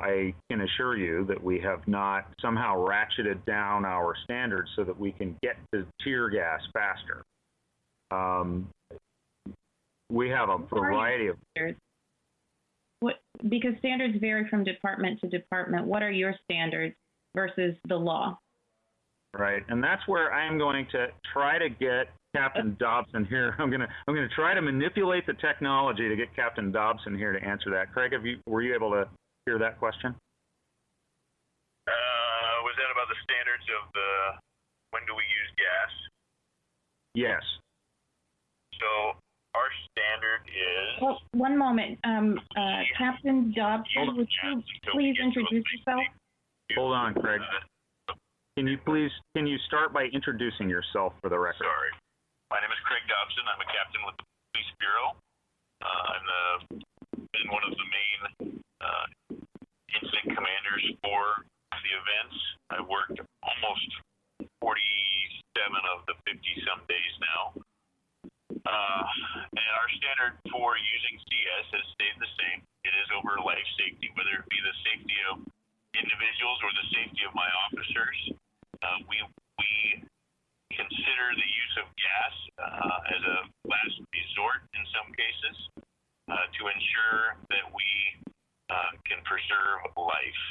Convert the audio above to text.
I can assure you that we have not somehow ratcheted down our standards so that we can get to tear gas faster. Um, we have a variety of standards? What, because standards vary from department to department. What are your standards versus the law? Right, and that's where I'm going to try to get Captain Dobson here. I'm gonna I'm gonna try to manipulate the technology to get Captain Dobson here to answer that. Craig, have you were you able to hear that question? Uh, was that about the standards of the when do we use gas? Yes. So our standard is Well, one moment, um, uh, Captain Dobson, would you please introduce yourself? Hold on, Craig. Can you please can you start by introducing yourself for the record? sorry, my name is Craig Dobson. I'm a captain with the Police Bureau. Uh, I'm the I've worked almost 47 of the 50 some days now. Uh, and our standard for using CS has stayed the same. It is over life safety, whether it be the safety of individuals or the safety of my officers. Uh, we we consider the use of gas uh, as a last resort in some cases uh, to ensure that we uh, can preserve life.